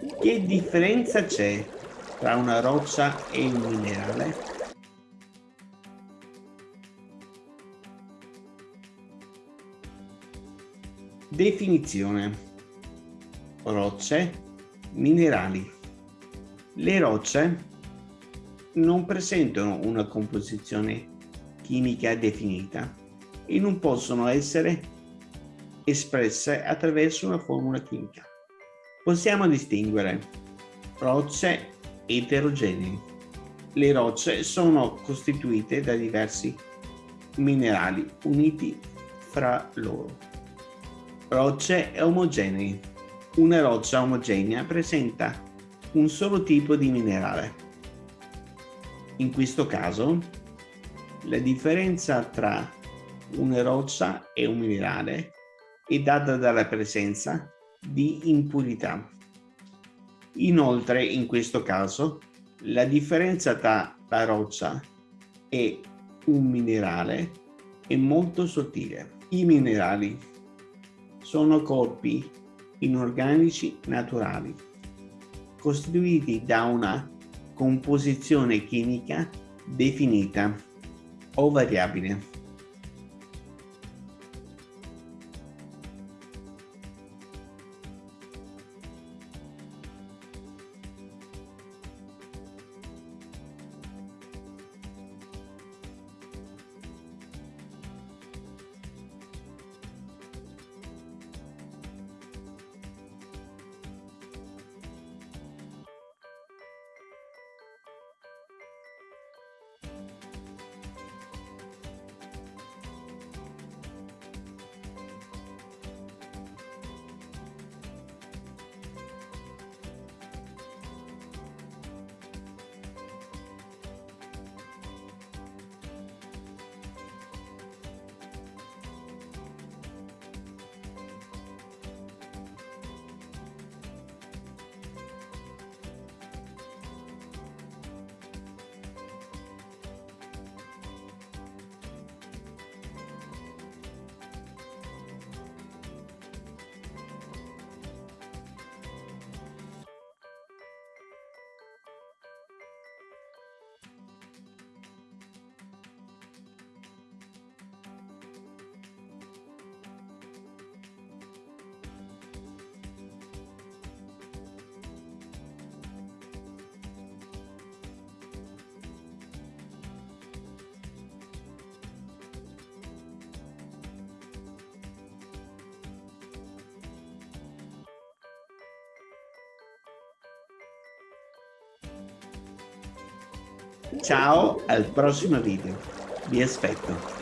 Che differenza c'è tra una roccia e un minerale? Definizione. Rocce, minerali. Le rocce non presentano una composizione chimica definita e non possono essere espresse attraverso una formula chimica. Possiamo distinguere rocce eterogenee. Le rocce sono costituite da diversi minerali uniti fra loro. Rocce omogenee. Una roccia omogenea presenta un solo tipo di minerale. In questo caso, la differenza tra una roccia e un minerale è data dalla presenza di impurità. Inoltre, in questo caso, la differenza tra la roccia e un minerale è molto sottile. I minerali sono corpi inorganici naturali, costituiti da una composizione chimica definita o variabile. Ciao al prossimo video, vi aspetto.